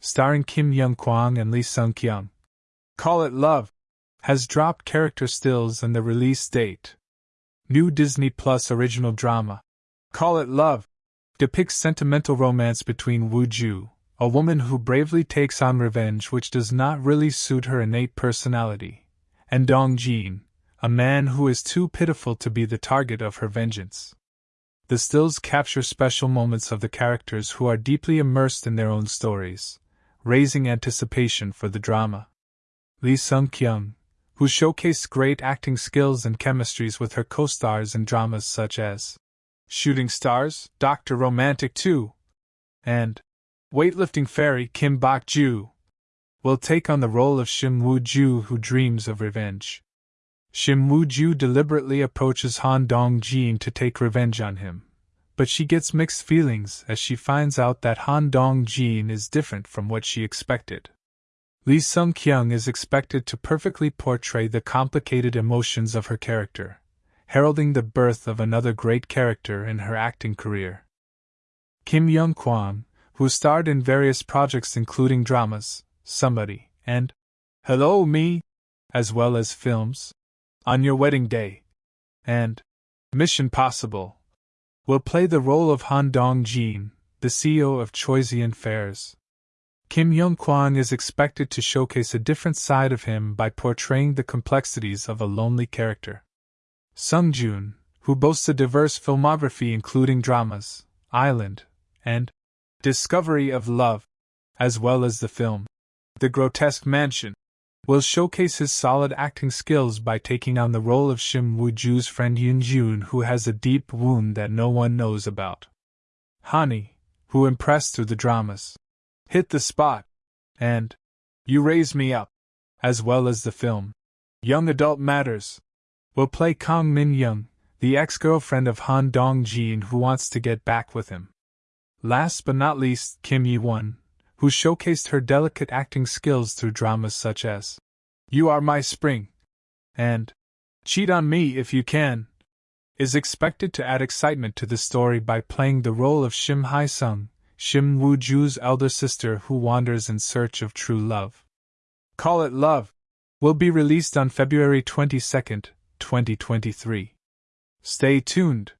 starring Kim Young Kwang and Lee Sung Kyung. Call It Love has dropped character stills and the release date. New Disney Plus original drama. Call It Love depicts sentimental romance between Woo Ju, a woman who bravely takes on revenge which does not really suit her innate personality, and Dong Jin, a man who is too pitiful to be the target of her vengeance. The stills capture special moments of the characters who are deeply immersed in their own stories, raising anticipation for the drama. Lee Sung Kyung, who showcased great acting skills and chemistries with her co stars in dramas such as Shooting Stars, Dr. Romantic 2, and Weightlifting Fairy Kim Bok Ju, will take on the role of Shim Woo Ju who dreams of revenge. Shim Woo Ju deliberately approaches Han Dong Jin to take revenge on him, but she gets mixed feelings as she finds out that Han Dong Jin is different from what she expected. Lee Sung Kyung is expected to perfectly portray the complicated emotions of her character, heralding the birth of another great character in her acting career. Kim Young Kwang, who starred in various projects including dramas, Somebody, and Hello Me, as well as films, on Your Wedding Day, and Mission Possible, will play the role of Han Dong Jin, the CEO of Choiseon Fairs. Kim Young Kwang is expected to showcase a different side of him by portraying the complexities of a lonely character. Sung Joon, who boasts a diverse filmography including dramas, Island, and Discovery of Love, as well as the film The Grotesque Mansion, will showcase his solid acting skills by taking on the role of Shim Woo Ju's friend Yun Jun, who has a deep wound that no one knows about. Hani, who impressed through the dramas, Hit the Spot, and You Raise Me Up, as well as the film Young Adult Matters, will play Kang Min Young, the ex girlfriend of Han Dong Jin who wants to get back with him. Last but not least, Kim Ye Won, who showcased her delicate acting skills through dramas such as You Are My Spring and Cheat on Me If You Can, is expected to add excitement to the story by playing the role of Shim Hai Sung, Shim Woo Ju's elder sister who wanders in search of true love. Call It Love will be released on February 22, 2023. Stay tuned.